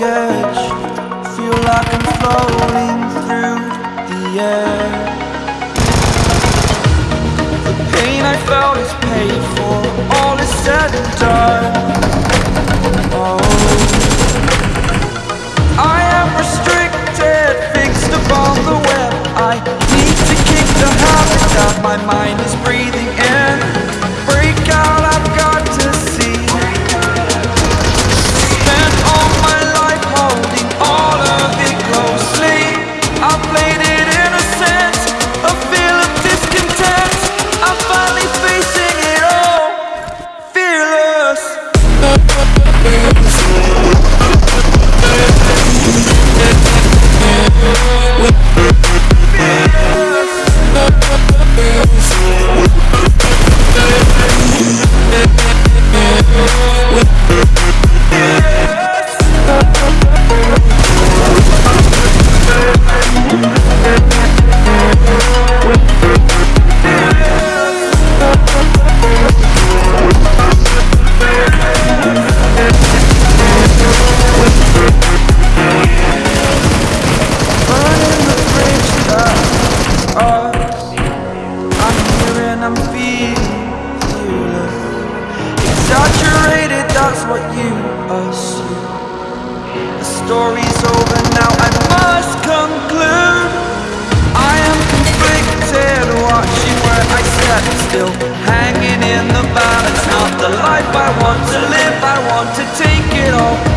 edge. Feel like I'm floating through the air. The pain I felt is paid for. All is said and done. Saturated, that's what you assume. The story's over now, I must conclude. I am conflicted, watching where I step. Still Hanging in the balance, not the life I want to live. I want to take it all.